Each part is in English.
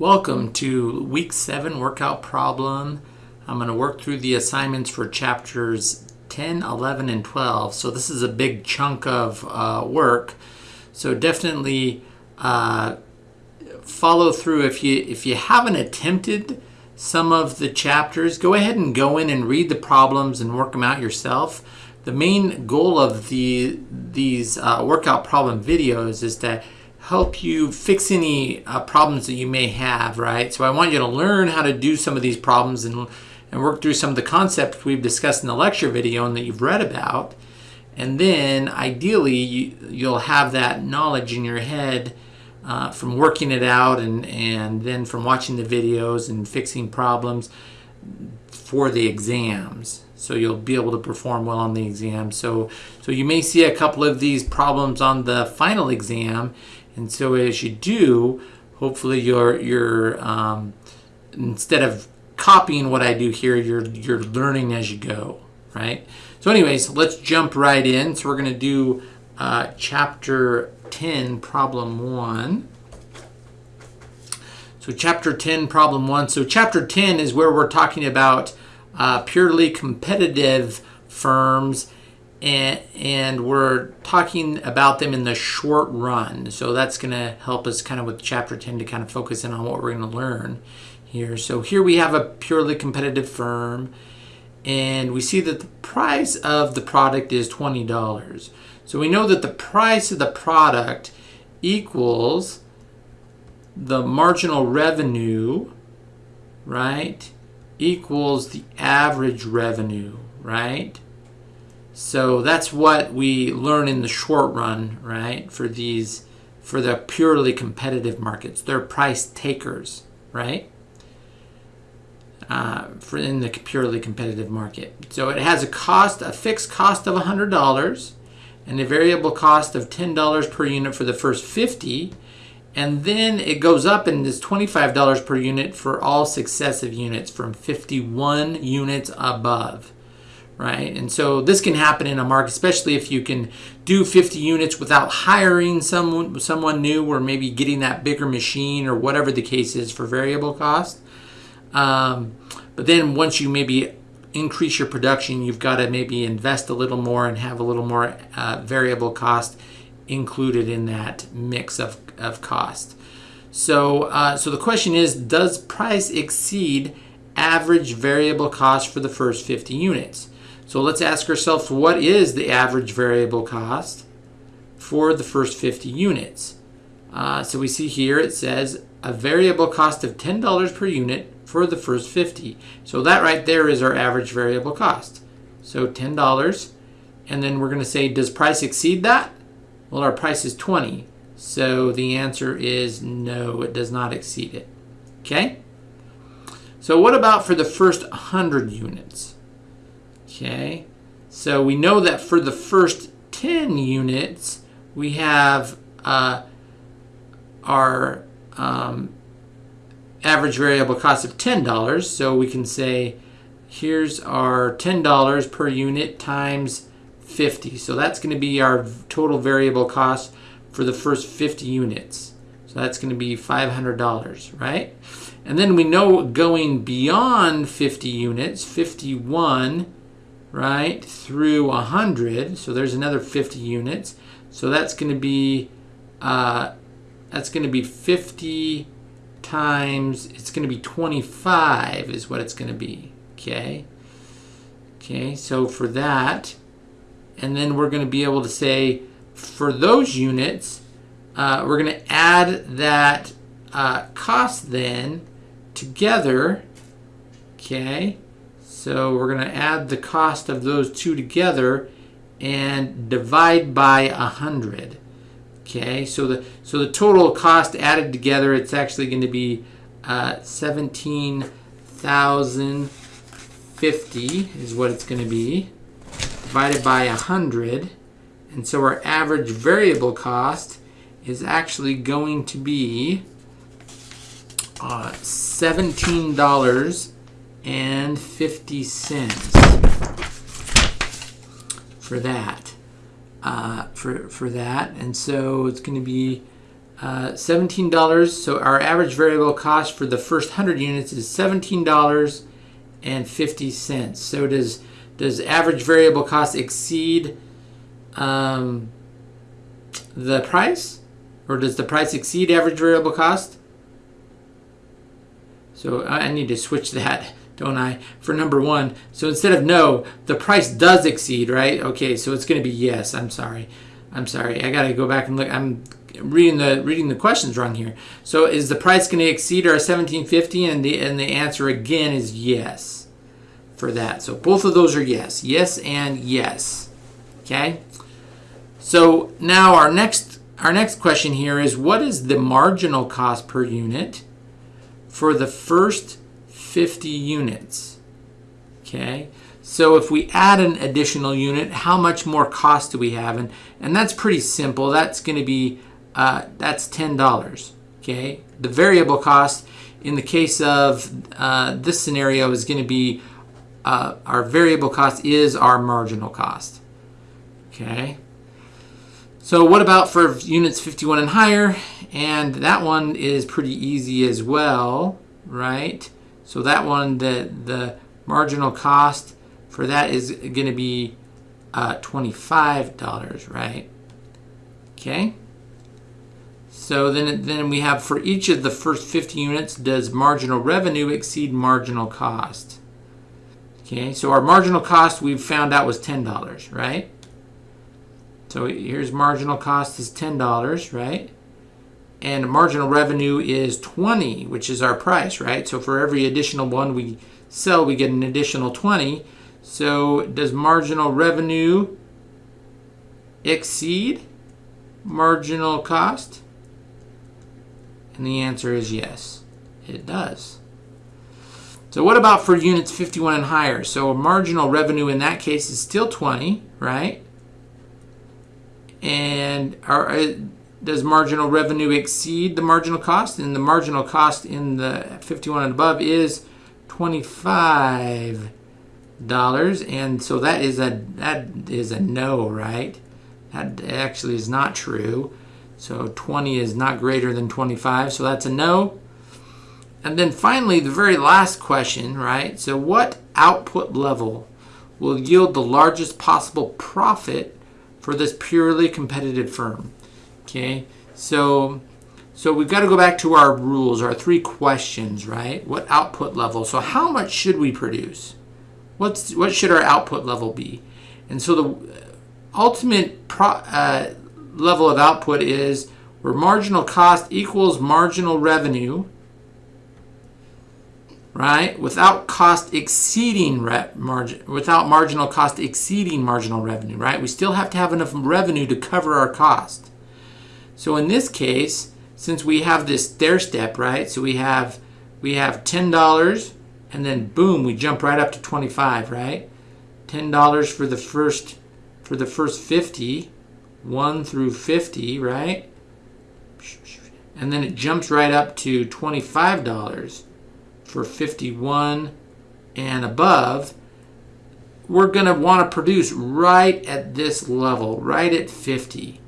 Welcome to week seven workout problem. I'm going to work through the assignments for chapters 10, 11, and 12. So this is a big chunk of uh, work. So definitely uh, follow through. If you if you haven't attempted some of the chapters, go ahead and go in and read the problems and work them out yourself. The main goal of the these uh, workout problem videos is to help you fix any uh, problems that you may have, right? So I want you to learn how to do some of these problems and, and work through some of the concepts we've discussed in the lecture video and that you've read about. And then ideally you, you'll have that knowledge in your head uh, from working it out and, and then from watching the videos and fixing problems for the exams. So you'll be able to perform well on the exam. So, so you may see a couple of these problems on the final exam and so as you do, hopefully you're, you're um, instead of copying what I do here, you're, you're learning as you go, right? So anyways, let's jump right in. So we're going to do uh, chapter 10, problem 1. So chapter 10, problem 1. So chapter 10 is where we're talking about uh, purely competitive firms and, and we're talking about them in the short run. So that's going to help us kind of with chapter 10 to kind of focus in on what we're going to learn here. So here we have a purely competitive firm and we see that the price of the product is $20. So we know that the price of the product equals the marginal revenue, right, equals the average revenue, right? So that's what we learn in the short run, right? For these, for the purely competitive markets, they're price takers, right? Uh, for in the purely competitive market. So it has a cost, a fixed cost of $100 and a variable cost of $10 per unit for the first 50 and then it goes up and is $25 per unit for all successive units from 51 units above right? And so this can happen in a market, especially if you can do 50 units without hiring someone, someone new or maybe getting that bigger machine or whatever the case is for variable cost. Um, but then once you maybe increase your production, you've got to maybe invest a little more and have a little more uh, variable cost included in that mix of, of cost. So, uh, so the question is, does price exceed average variable cost for the first 50 units? So let's ask ourselves, what is the average variable cost for the first 50 units? Uh, so we see here it says a variable cost of $10 per unit for the first 50. So that right there is our average variable cost. So $10. And then we're going to say, does price exceed that? Well, our price is 20. So the answer is no, it does not exceed it. Okay? So what about for the first 100 units? Okay, so we know that for the first 10 units, we have uh, our um, average variable cost of $10. So we can say, here's our $10 per unit times 50. So that's going to be our total variable cost for the first 50 units. So that's going to be $500, right? And then we know going beyond 50 units, 51 right, through 100. So there's another 50 units. So that's going to be, uh, that's going to be 50 times, it's going to be 25 is what it's going to be, okay? Okay, so for that, and then we're going to be able to say, for those units, uh, we're going to add that uh, cost then together, okay? So we're going to add the cost of those two together and divide by 100. Okay, so the so the total cost added together, it's actually going to be uh, 17,050 is what it's going to be, divided by 100. And so our average variable cost is actually going to be uh, $17 and 50 cents for that. Uh, for, for that. And so it's going to be uh, $17. So our average variable cost for the first 100 units is $17.50. So does does average variable cost exceed um, the price? Or does the price exceed average variable cost? So I need to switch that, don't I, for number one. So instead of no, the price does exceed, right? Okay, so it's going to be yes. I'm sorry. I'm sorry. I got to go back and look. I'm reading the reading the questions wrong here. So is the price going to exceed our 1750? And the and the answer again is yes for that. So both of those are yes. Yes and yes. Okay. So now our next our next question here is what is the marginal cost per unit for the first 50 units? Okay. So if we add an additional unit, how much more cost do we have? And, and that's pretty simple. That's going to be, uh, that's $10, okay? The variable cost in the case of uh, this scenario is going to be, uh, our variable cost is our marginal cost, okay? So what about for units 51 and higher? And that one is pretty easy as well, right? So that one, the, the marginal cost for that is going to be uh, $25, right? Okay. So then, then we have for each of the first 50 units, does marginal revenue exceed marginal cost? Okay, so our marginal cost we've found out was $10, right? So here's marginal cost is $10, right? And marginal revenue is 20, which is our price, right? So for every additional one we sell, we get an additional 20. So does marginal revenue exceed marginal cost? And the answer is yes, it does. So what about for units 51 and higher? So marginal revenue in that case is still 20, right? And are, uh, does marginal revenue exceed the marginal cost? And the marginal cost in the 51 and above is 25 dollars. And so that is a that is a no right? That actually is not true. So 20 is not greater than 25 so that's a no. And then finally the very last question right? So what output level will yield the largest possible profit for this purely competitive firm okay so so we've got to go back to our rules our three questions right what output level so how much should we produce What's what should our output level be? And so the ultimate pro, uh, level of output is where marginal cost equals marginal revenue, right? Without cost exceeding margin, without marginal cost exceeding marginal revenue, right? We still have to have enough revenue to cover our cost. So in this case, since we have this stair step, right? So we have we have ten dollars and then boom, we jump right up to 25, right? $10 for the first for the first 50, 1 through 50, right? And then it jumps right up to $25 for 51 and above. We're going to want to produce right at this level, right at 50,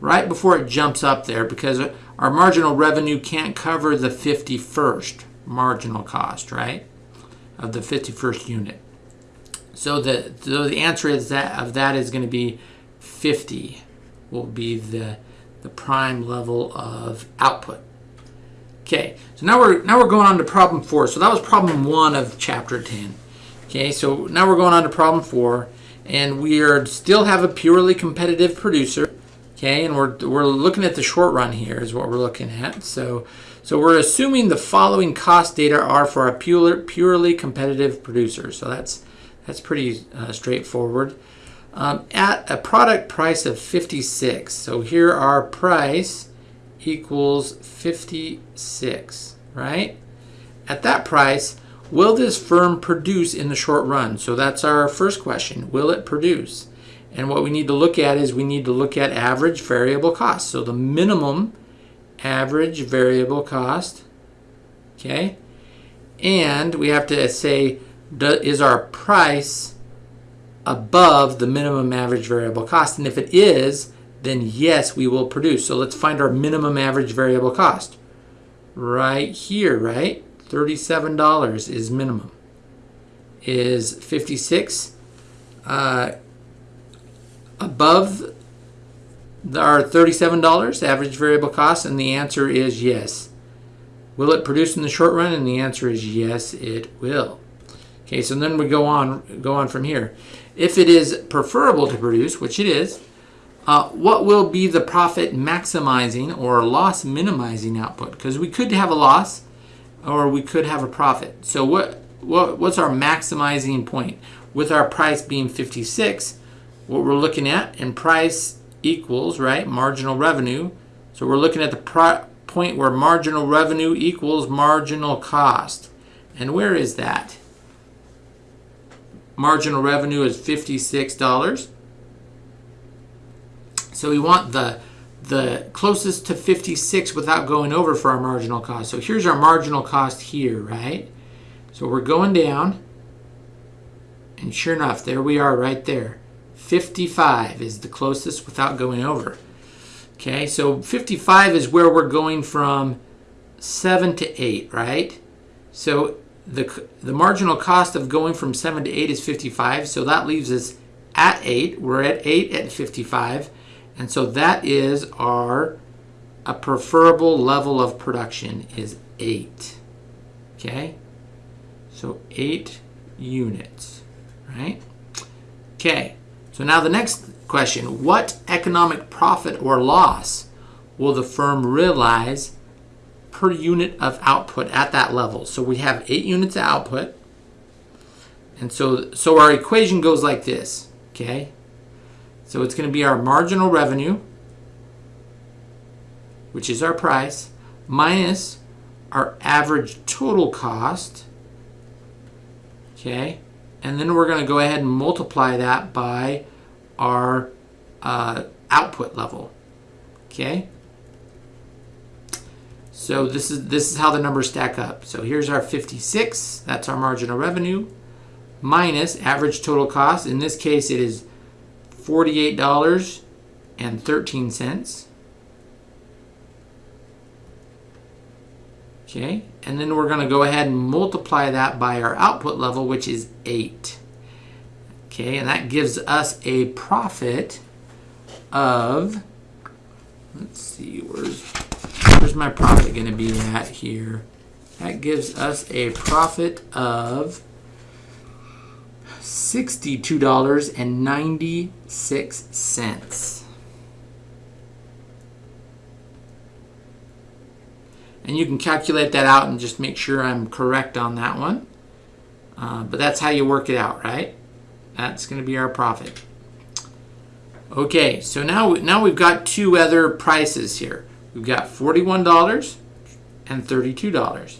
right before it jumps up there because our marginal revenue can't cover the 51st marginal cost, right? of the 51st unit. So the, so the answer is that of that is going to be 50 will be the, the prime level of output. Okay, so now we're now we're going on to problem four. So that was problem one of chapter 10. Okay, so now we're going on to problem four, and we are still have a purely competitive producer. Okay, and we're we're looking at the short run here is what we're looking at. So so we're assuming the following cost data are for a pure, purely competitive producer. So that's, that's pretty uh, straightforward. Um, at a product price of 56. So here our price equals 56, right? At that price, will this firm produce in the short run? So that's our first question. Will it produce? And what we need to look at is we need to look at average variable cost. So the minimum average variable cost, okay? And we have to say, is our price above the minimum average variable cost? And if it is, then yes, we will produce. So let's find our minimum average variable cost. Right here, right? $37 is minimum. Is 56 uh, above our $37 average variable cost? And the answer is yes. Will it produce in the short run? And the answer is yes, it will. Okay, so then we go on, go on from here. If it is preferable to produce, which it is, uh, what will be the profit maximizing or loss minimizing output? Because we could have a loss or we could have a profit. So what, what what's our maximizing point? With our price being 56, what we're looking at, and price equals, right, marginal revenue. So we're looking at the point where marginal revenue equals marginal cost. And where is that? Marginal revenue is $56. So we want the, the closest to 56 without going over for our marginal cost. So here's our marginal cost here, right? So we're going down. And sure enough, there we are right there. 55 is the closest without going over. Okay, so 55 is where we're going from 7 to 8, right? So the, the marginal cost of going from 7 to 8 is 55, so that leaves us at 8. We're at 8 at 55. And so that is our a preferable level of production is 8. Okay? So 8 units, right? Okay. So now the next question, what economic profit or loss will the firm realize per unit of output at that level? So we have 8 units of output. And so so our equation goes like this, okay? So it's going to be our marginal revenue, which is our price, minus our average total cost. Okay. And then we're going to go ahead and multiply that by our uh, output level. Okay. So this is this is how the numbers stack up. So here's our 56. That's our marginal revenue minus average total cost. In this case, it is $48.13. Okay, and then we're going to go ahead and multiply that by our output level, which is 8. Okay, and that gives us a profit of, let's see, where's, where's my profit going to be at here? That gives us a profit of $62.96. And you can calculate that out and just make sure I'm correct on that one. Uh, but that's how you work it out, right? That's going to be our profit. Okay, so now, now we've got two other prices here. We've got $41 and $32.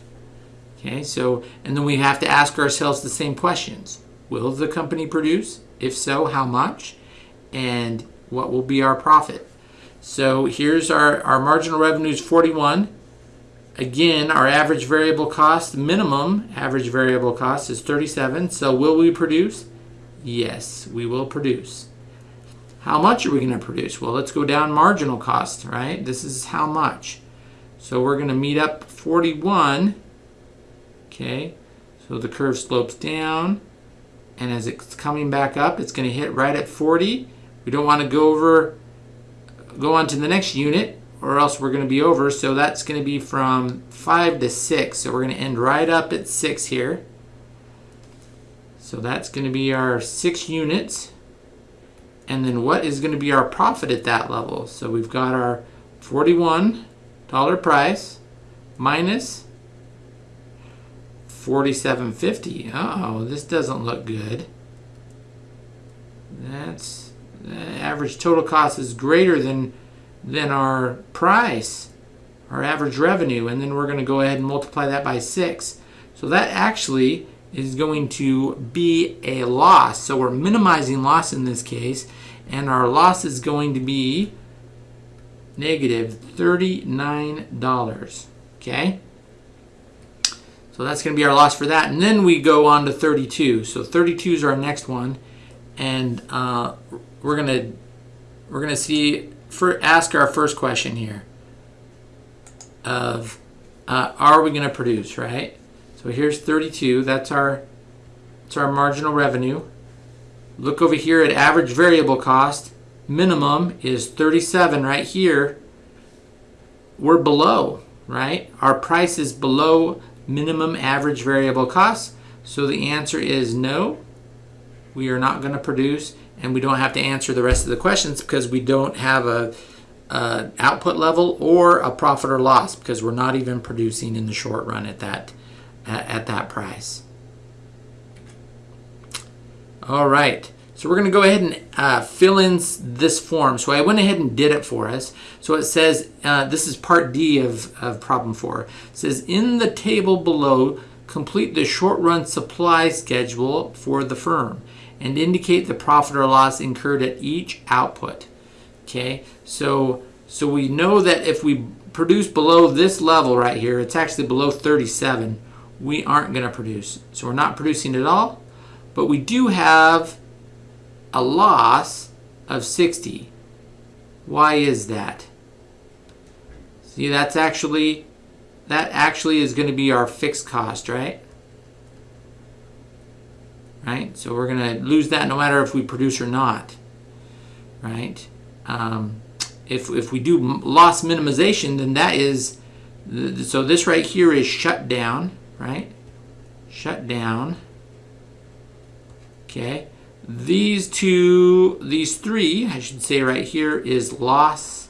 Okay, so, and then we have to ask ourselves the same questions. Will the company produce? If so, how much? And what will be our profit? So here's our, our marginal revenues 41. Again, our average variable cost, minimum average variable cost is 37. So will we produce? Yes, we will produce. How much are we going to produce? Well, let's go down marginal cost, right? This is how much. So we're going to meet up 41. Okay, so the curve slopes down and as it's coming back up it's going to hit right at 40 we don't want to go over go on to the next unit or else we're going to be over. So that's going to be from 5 to 6 so we're going to end right up at 6 here. So that's going to be our 6 units. And then what is going to be our profit at that level? So we've got our $41 price minus 4750. oh, this doesn't look good. That's the average total cost is greater than than our price, our average revenue, and then we're going to go ahead and multiply that by 6. So that actually is going to be a loss. So we're minimizing loss in this case, and our loss is going to be negative $39. Okay? So that's going to be our loss for that. And then we go on to 32. So 32 is our next one. And uh, we're going to we're going to see for ask our first question here of uh, are we going to produce, right? So here's 32. That's our that's our marginal revenue. Look over here at average variable cost. Minimum is 37 right here. We're below, right? Our price is below minimum average variable cost. So the answer is no. We are not going to produce and we don't have to answer the rest of the questions because we don't have a, a, output level or a profit or loss because we're not even producing in the short run at that at, at that price. All right. So we're going to go ahead and uh, fill in this form. So I went ahead and did it for us. So it says, uh, this is part D of, of problem four. It says, in the table below, complete the short run supply schedule for the firm and indicate the profit or loss incurred at each output. Okay, so so we know that if we produce below this level right here, it's actually below 37, we aren't going to produce. So we're not producing at all, but we do have a loss of 60. Why is that? See, that's actually that actually is going to be our fixed cost, right? Right? So we're going to lose that no matter if we produce or not, right? Um, if, if we do loss minimization, then that is, so this right here is shut down, right? Shut down. Okay. These two, these three, I should say right here, is loss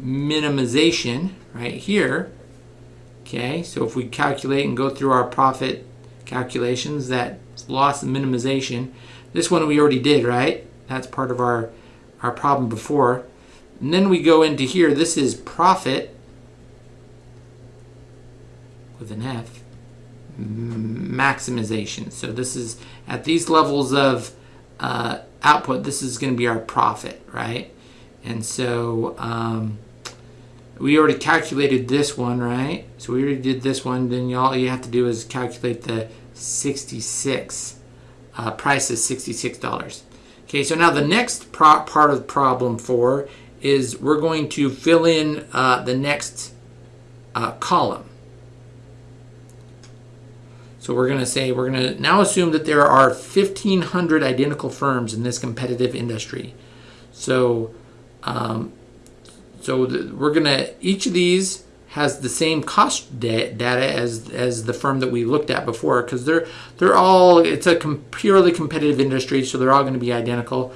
minimization right here. Okay, so if we calculate and go through our profit calculations, that loss and minimization. This one we already did, right? That's part of our, our problem before. And then we go into here. This is profit with an F maximization. So this is at these levels of uh, output, this is going to be our profit, right? And so um, we already calculated this one, right? So we already did this one. Then all you have to do is calculate the 66. Uh, price is $66. Okay, so now the next part of problem four is we're going to fill in uh, the next uh, column. So we're going to say, we're going to now assume that there are 1,500 identical firms in this competitive industry. So um, so the, we're to, each of these has the same cost da data as, as the firm that we looked at before because they're, they're all, it's a com purely competitive industry, so they're all going to be identical.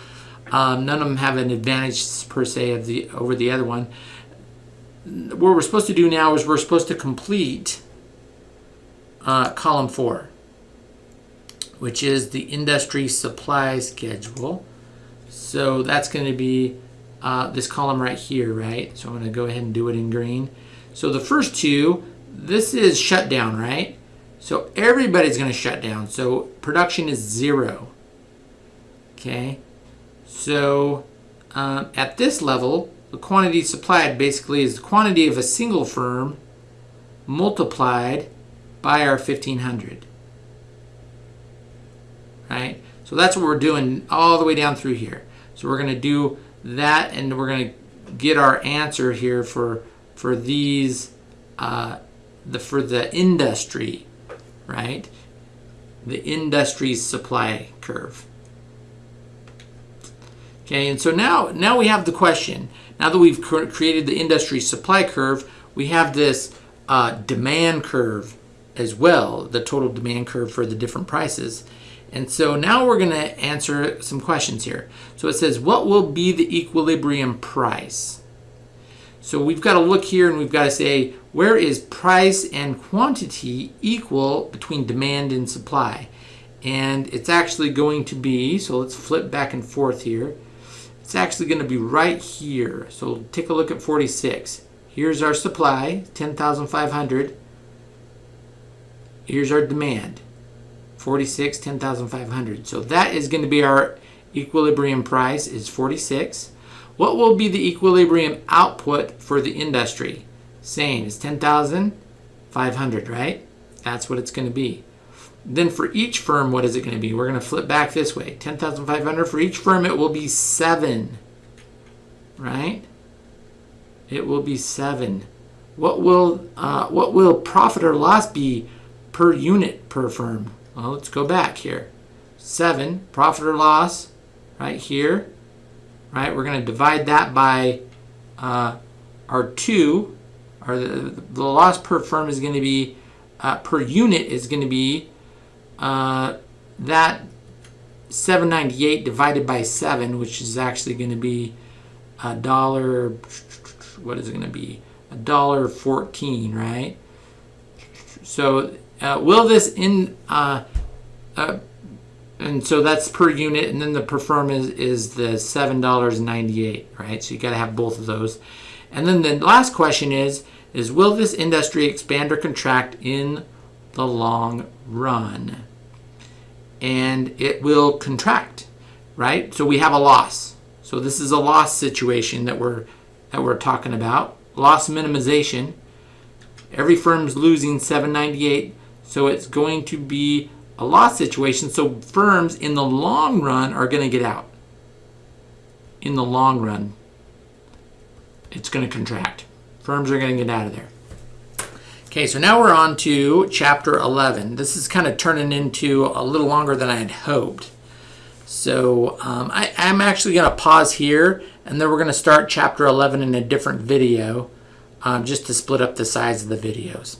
Um, none of them have an advantage per se of the over the other one. What we're supposed to do now is we're supposed to complete uh, column four, which is the industry supply schedule. So that's going to be uh, this column right here, right? So I'm to go ahead and do it in green. So the first two, this is shut down, right? So everybody's going to shut down. So production is zero. Okay. So um, at this level, the quantity supplied basically is the quantity of a single firm multiplied by our 1500. Right? So that's what we're doing all the way down through here. So we're going to do that and we're going to get our answer here for for these uh, the for the industry right? The industry's supply curve. Okay and so now now we have the question. Now that we've created the industry supply curve we have this uh, demand curve as well the total demand curve for the different prices and so now we're going to answer some questions here. So it says, what will be the equilibrium price? So we've got to look here and we've got to say, where is price and quantity equal between demand and supply? And it's actually going to be, so let's flip back and forth here. It's actually going to be right here. So take a look at 46. Here's our supply, 10,500. Here's our demand, 46, 10,500. So that is going to be our equilibrium price is 46. What will be the equilibrium output for the industry? Same, it's 10,500, right? That's what it's going to be. Then for each firm, what is it going to be? We're going to flip back this way. 10,500 for each firm, it will be 7. right? It will be 7. What will uh, what will profit or loss be per unit per firm? Well, let's go back here. 7 profit or loss right here. Right? We're going to divide that by uh, our 2 or the, the loss per firm is going to be uh, per unit is going to be uh, that 798 divided by 7 which is actually going to be a dollar what is it going to be a dollar 14 right so uh, will this in uh, uh, and so that's per unit and then the per firm is, is the seven dollars 98 right? So you got to have both of those. And then the last question is is will this industry expand or contract in the long run? And it will contract right? So we have a loss. So this is a loss situation that we're that we're talking about. Loss minimization. Every firm's losing 798 so it's going to be a loss situation so firms in the long run are going to get out in the long run it's going to contract firms are going to get out of there Okay, so now we're on to chapter 11. This is kind of turning into a little longer than I had hoped. So um, I, am actually going to pause here and then we're going to start chapter 11 in a different video um, just to split up the size of the videos.